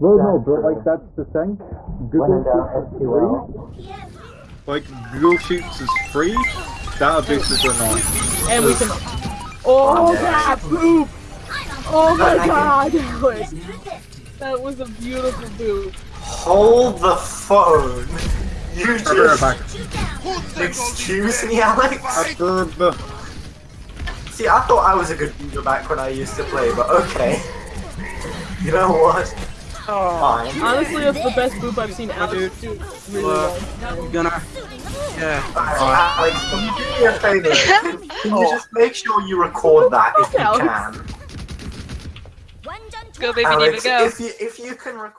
Well, no, but true. like that's the thing. Google Sheets is free. SQL. Like Google Sheets is free. Databases are not. And we can. Oh, that poop! Oh my god! That was, that was a beautiful poop. Hold the phone. You I'll be right just back. excuse me, Alex. After See, I thought I was a good boomer back when I used to play, but okay. You know what? Fine. Honestly, that's the best poop I've seen Alex do. Really Well, well. You're gonna. Yeah. Alright, Alex, can you do me a favor? Can, can you just make sure you record that if you can? Go baby, Alex, Diva, go. if you if you can record.